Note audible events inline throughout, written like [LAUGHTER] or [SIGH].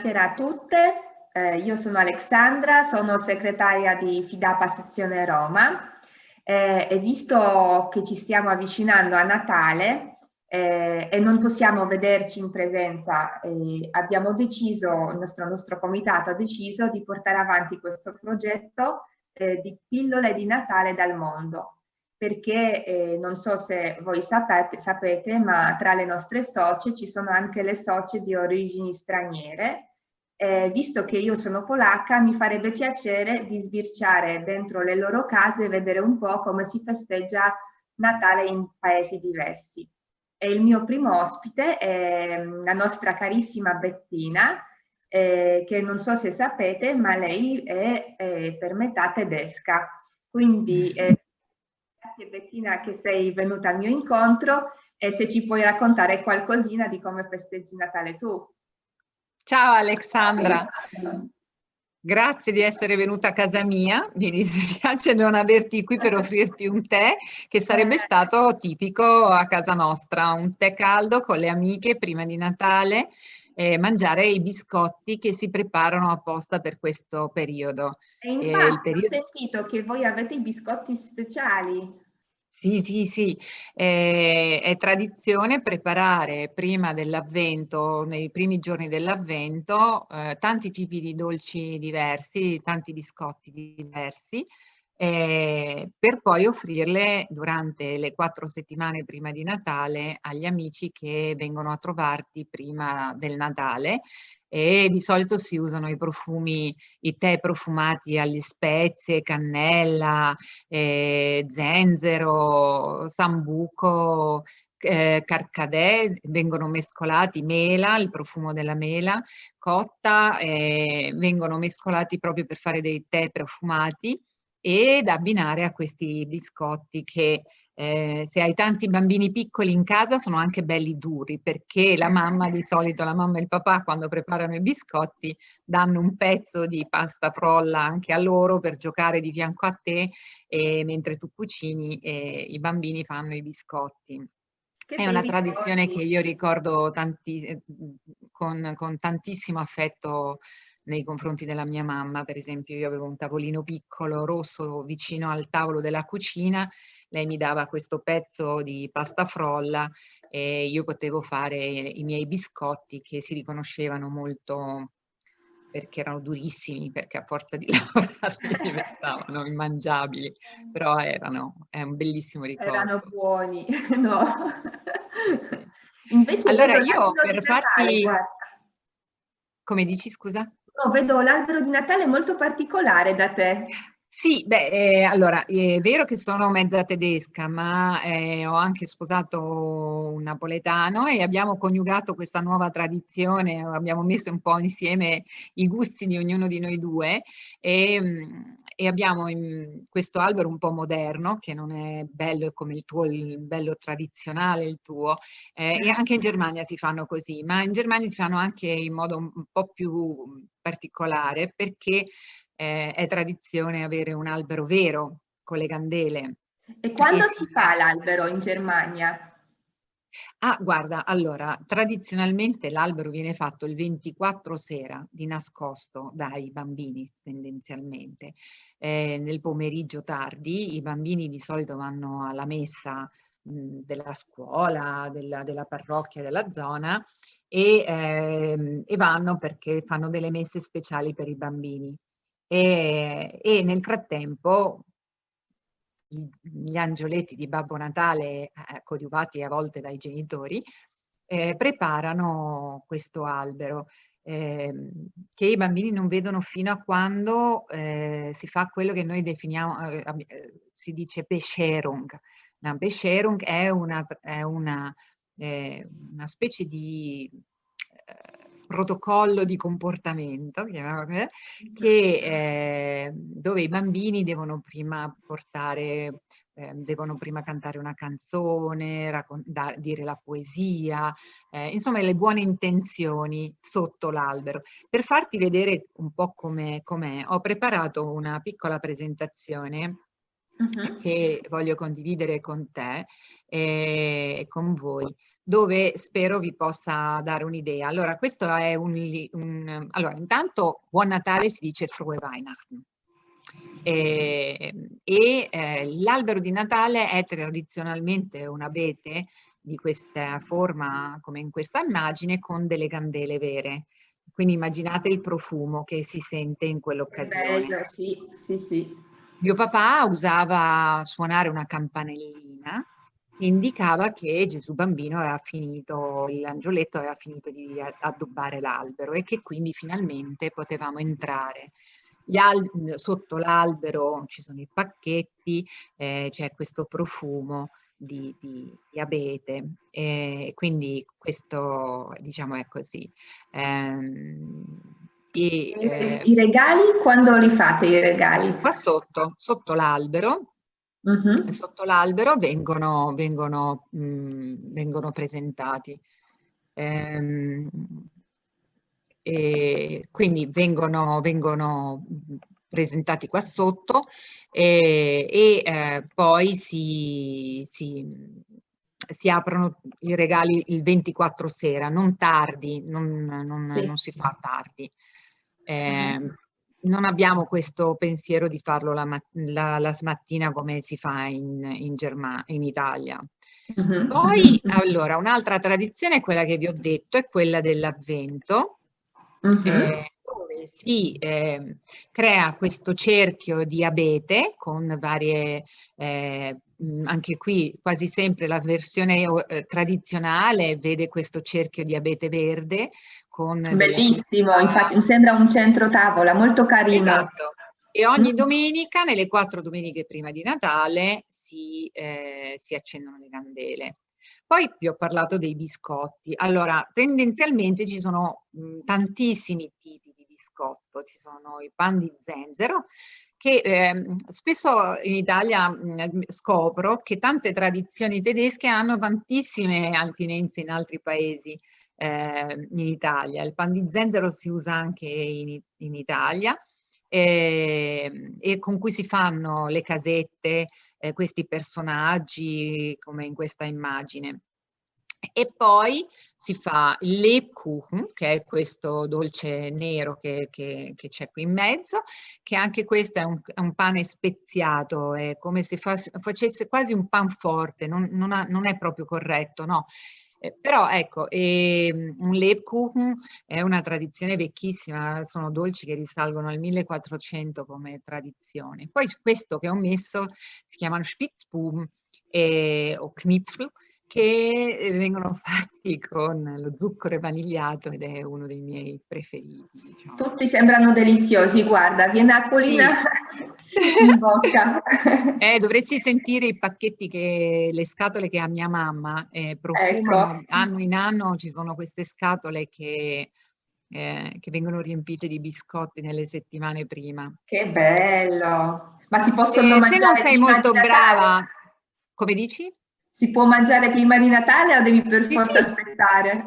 Buonasera a tutte, eh, io sono Alexandra, sono segretaria di Fidapa sezione Roma. Eh, e visto che ci stiamo avvicinando a Natale eh, e non possiamo vederci in presenza, abbiamo deciso, il nostro, nostro, comitato ha deciso di portare avanti questo progetto eh, di pillole di Natale dal mondo. Perché eh, non so se voi sapete, sapete, ma tra le nostre socie ci sono anche le socie di origini straniere eh, visto che io sono polacca, mi farebbe piacere di sbirciare dentro le loro case e vedere un po' come si festeggia Natale in paesi diversi. E il mio primo ospite è mm, la nostra carissima Bettina, eh, che non so se sapete, ma lei è, è per metà tedesca. Quindi eh, grazie Bettina che sei venuta al mio incontro e se ci puoi raccontare qualcosina di come festeggi Natale tu. Ciao Alexandra, grazie di essere venuta a casa mia, mi dispiace [LAUGHS] non averti qui per offrirti un tè che sarebbe stato tipico a casa nostra, un tè caldo con le amiche prima di Natale, e mangiare i biscotti che si preparano apposta per questo periodo. E infatti e periodo... ho sentito che voi avete i biscotti speciali. Sì, sì, sì, eh, è tradizione preparare prima dell'avvento, nei primi giorni dell'avvento, eh, tanti tipi di dolci diversi, tanti biscotti diversi, eh, per poi offrirle durante le quattro settimane prima di Natale agli amici che vengono a trovarti prima del Natale e di solito si usano i profumi, i tè profumati alle spezie, cannella, eh, zenzero, sambuco, eh, carcadè, vengono mescolati mela, il profumo della mela cotta, eh, vengono mescolati proprio per fare dei tè profumati ed abbinare a questi biscotti che eh, se hai tanti bambini piccoli in casa sono anche belli duri perché la mamma di solito, la mamma e il papà quando preparano i biscotti danno un pezzo di pasta frolla anche a loro per giocare di fianco a te e mentre tu cucini eh, i bambini fanno i biscotti. Che È una tradizione che io ricordo tanti, eh, con, con tantissimo affetto nei confronti della mia mamma, per esempio io avevo un tavolino piccolo rosso vicino al tavolo della cucina lei mi dava questo pezzo di pasta frolla e io potevo fare i miei biscotti che si riconoscevano molto perché erano durissimi, perché a forza di [LAUGHS] lavorare diventavano immangiabili, però erano, è un bellissimo ricordo. Erano buoni, [LAUGHS] no? Invece allora io per farti... Come dici, scusa? No, vedo l'albero di Natale molto particolare da te. Sì, beh, eh, allora, è vero che sono mezza tedesca, ma eh, ho anche sposato un napoletano e abbiamo coniugato questa nuova tradizione, abbiamo messo un po' insieme i gusti di ognuno di noi due e, mm, e abbiamo questo albero un po' moderno, che non è bello come il tuo, il bello tradizionale il tuo, eh, e anche in Germania si fanno così, ma in Germania si fanno anche in modo un po' più particolare perché eh, è tradizione avere un albero vero con le candele. E quando si fa l'albero in Germania? Ah, guarda, allora, tradizionalmente l'albero viene fatto il 24 sera di nascosto dai bambini tendenzialmente. Eh, nel pomeriggio tardi i bambini di solito vanno alla messa mh, della scuola, della, della, parrocchia della zona e, eh, e vanno perché fanno delle messe speciali per i bambini e, e nel frattempo gli angioletti di Babbo Natale, eh, coadiuvati a volte dai genitori, eh, preparano questo albero eh, che i bambini non vedono fino a quando eh, si fa quello che noi definiamo, eh, eh, si dice Bescherung. La Bescherung è una, è una, una specie di protocollo di comportamento che, eh, dove i bambini devono prima portare eh, devono prima cantare una canzone, dire la poesia, eh, insomma le buone intenzioni sotto l'albero. Per farti vedere un po' com'è, com ho preparato una piccola presentazione che voglio condividere con te e con voi dove spero vi possa dare un'idea. Allora, questo è un, un, Allora, intanto Buon Natale si dice Frohe Weihnachten. E, e eh, l'albero di Natale è tradizionalmente un abete di questa forma, come in questa immagine, con delle candele vere. Quindi immaginate il profumo che si sente in quell'occasione. Bello, sì, sì, sì. Mio papà usava suonare una campanellina che indicava che Gesù bambino aveva finito, l'angioletto aveva finito di addobbare l'albero e che quindi finalmente potevamo entrare sotto l'albero ci sono i pacchetti, eh, c'è questo profumo di, di, di abete, e quindi questo diciamo è così. Ehm, e, eh, I regali, quando li fate i regali? Qua sotto, sotto l'albero, uh -huh. sotto l'albero vengono, vengono, mh, vengono presentati. Ehm, e quindi vengono, vengono presentati qua sotto e, e eh, poi si, si, si, aprono i regali il 24 sera, non tardi, non, non, sì. non si fa tardi. Eh, mm. Non abbiamo questo pensiero di farlo la, la, la mattina come si fa in, in, Germania, in Italia. Mm -hmm. Poi, allora, un'altra tradizione è quella che vi ho detto, è quella dell'avvento, uh -huh. eh, dove si eh, crea questo cerchio di abete con varie, eh, anche qui quasi sempre la versione eh, tradizionale vede questo cerchio di abete verde. Con Bellissimo, delle... infatti mi sembra un centro tavola, molto carino. Esatto. E ogni domenica, nelle quattro domeniche prima di Natale, si, eh, si accendono le candele. Poi vi ho parlato dei biscotti. Allora, tendenzialmente ci sono mh, tantissimi tipi di biscotto. Ci sono i pan di zenzero, che eh, spesso in Italia mh, scopro che tante tradizioni tedesche hanno tantissime attinenze in altri paesi eh, in Italia. Il pan di zenzero si usa anche in, in Italia eh, e con cui si fanno le casette, eh, questi personaggi come in questa immagine. E poi si fa il Lebkuchen, che è questo dolce nero che, c'è qui in mezzo, che anche questo è un, è un pane speziato, è come se fa, facesse quasi un pan forte, non, non, ha, non è proprio corretto, no? Eh, però ecco, eh, un Lebkuchen è una tradizione vecchissima, sono dolci che risalgono al 1400 come tradizione. Poi questo che ho messo si chiamano Spitzbuben eh, o Knipfel, che eh, vengono [LAUGHS] fatti con lo zucchero vanigliato ed è uno dei miei preferiti. Diciamo. Tutti sembrano deliziosi, guarda, viene acquolina sì. [LAUGHS] in bocca. [LAUGHS] Eh, dovresti sentire i pacchetti, che, le scatole che ha mia mamma eh, profumano, ecco. anno in anno ci sono queste scatole che, eh, che vengono riempite di biscotti nelle settimane prima. Che bello! Ma si possono mangiare? Eh, se non sei molto brava, come dici? Si può mangiare prima di Natale o devi per sì, forza sì. aspettare?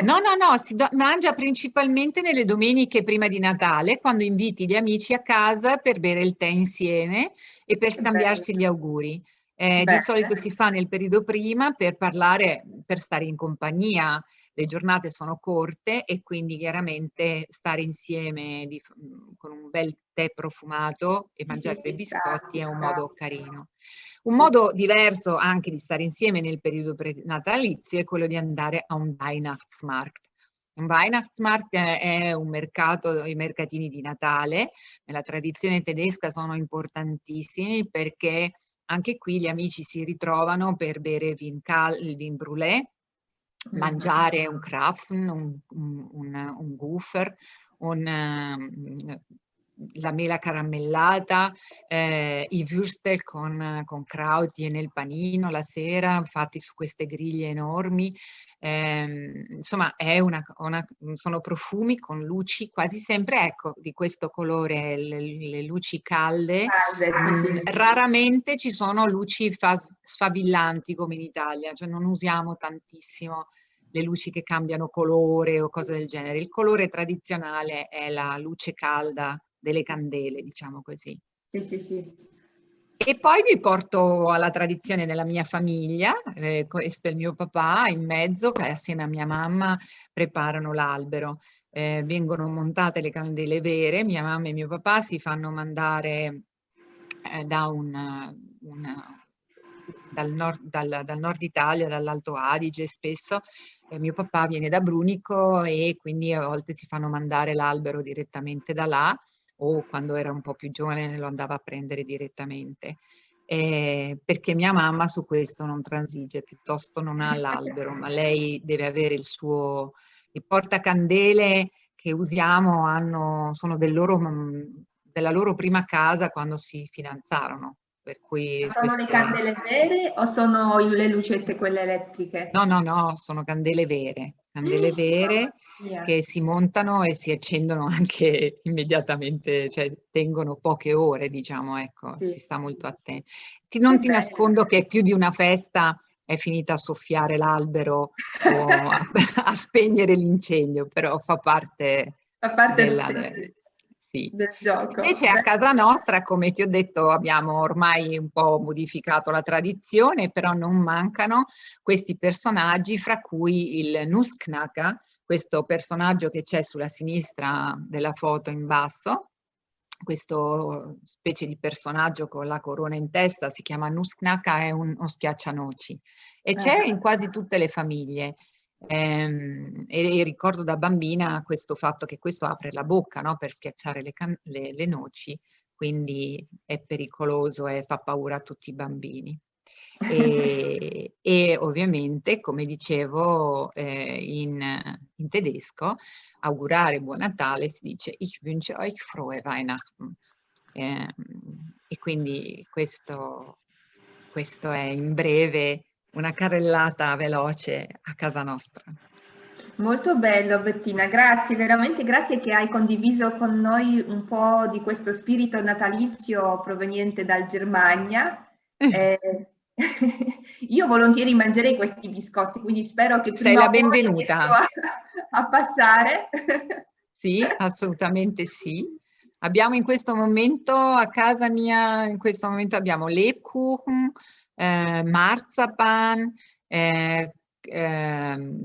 No, no, no, si mangia principalmente nelle domeniche prima di Natale, quando inviti gli amici a casa per bere il tè insieme e per scambiarsi gli auguri. Eh, di solito si fa nel periodo prima per parlare, per stare in compagnia. Le giornate sono corte e quindi chiaramente stare insieme di, con un bel tè profumato e mangiare dei biscotti è un modo carino. Un modo diverso anche di stare insieme nel periodo natalizio è quello di andare a un Weihnachtsmarkt. Un Weihnachtsmarkt è un mercato, i mercatini di Natale, nella tradizione tedesca sono importantissimi perché anche qui gli amici si ritrovano per bere vin, cal, vin brûlé, mangiare un Krapfen, un, un, un, un Gufer, un, la mela caramellata, eh, i würstel con, con krauti nel panino la sera, fatti su queste griglie enormi. Eh, insomma, una, una, sono profumi con luci quasi sempre, ecco, di questo colore, le, le luci calde. calde sì, sì, sì. Raramente ci sono luci sfavillanti come in Italia, cioè non usiamo tantissimo le luci che cambiano colore o cose del genere. Il colore tradizionale è la luce calda delle candele, diciamo così. Sì, sì, sì. E poi vi porto alla tradizione della mia famiglia, eh, questo è il mio papà in mezzo, che assieme a mia mamma preparano l'albero. Eh, vengono montate le candele vere, mia mamma e mio papà si fanno mandare eh, da un, una, dal, nord, dal, dal nord Italia, dall'Alto Adige spesso, eh, mio papà viene da Brunico e quindi a volte si fanno mandare l'albero direttamente da là o quando era un po' più giovane lo andava a prendere direttamente. Eh, perché mia mamma su questo non transige, piuttosto non ha l'albero, ma lei deve avere il suo... I portacandele che usiamo hanno, sono del loro, della loro prima casa quando si fidanzarono. Per cui sono queste... le candele vere o sono le lucette quelle elettriche? No, no, no, sono candele vere, candele vere yeah. che si montano e si accendono [LAUGHS] anche immediatamente, cioè tengono poche ore, diciamo, ecco, sì. si sta molto attenti. Non che ti bello. nascondo che più di una festa è finita a soffiare l'albero o [LAUGHS] a, [LAUGHS] a spegnere l'incendio, però fa parte, fa parte della, del, sì sì. del gioco. Invece a casa nostra, come ti ho detto, abbiamo ormai un po' modificato la tradizione, però non mancano questi personaggi, fra cui il Nusknaga, questo personaggio che c'è sulla sinistra della foto in basso, questo specie di personaggio con la corona in testa, si chiama Nusknaga, è uno schiaccianoci e c'è in quasi tutte le famiglie. Ehm, e, e, ricordo da bambina questo fatto che questo apre la bocca no? per schiacciare le, le, le, noci, quindi è pericoloso e fa paura a tutti i bambini. E, [LAUGHS] e ovviamente, come dicevo eh, in, in, tedesco, augurare buon Natale si dice Ich wünsche euch frohe Weihnachten. Eh, e quindi questo, questo è in breve una carrellata veloce a casa nostra. Molto bello Bettina, grazie, veramente grazie che hai condiviso con noi un po' di questo spirito natalizio proveniente dal Germania. [LAUGHS] Eh, [LAUGHS] io volentieri mangerei questi biscotti, quindi spero che sei la benvenuta a, a passare. [LAUGHS] Sì, assolutamente sì. Abbiamo in questo momento a casa mia, in questo momento abbiamo Lebkuchen, eh, Marzapan, eh, eh,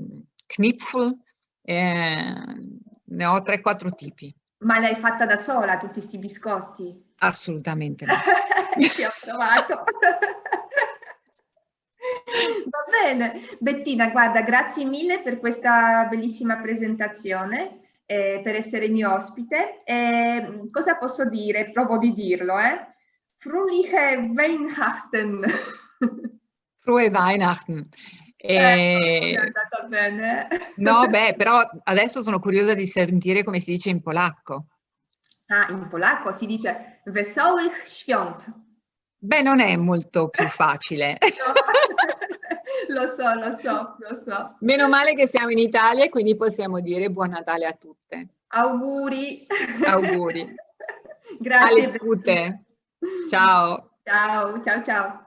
Knipfel, ne ho 3-4 tipi. Ma l'hai fatta da sola tutti questi biscotti? Assolutamente no. [LAUGHS] Ci ho provato. Va bene, Bettina, guarda, grazie mille per questa bellissima presentazione, eh, per essere mio ospite. Eh, cosa posso dire? Provo di dirlo, eh? Fröhliche Weihnachten! [LAUGHS] Frohe Weihnachten. Eh, eh, andata bene. No, [LAUGHS] beh, però adesso sono curiosa di sentire come si dice in polacco. Ah, in polacco si dice Wesołych Świąt. Beh, non è molto più facile. [LAUGHS] lo so, lo so, lo so. Meno male che siamo in Italia e quindi possiamo dire buon Natale a tutte. Auguri. Auguri. [LAUGHS] Grazie. Alle scute. Ciao. Ciao, ciao, ciao.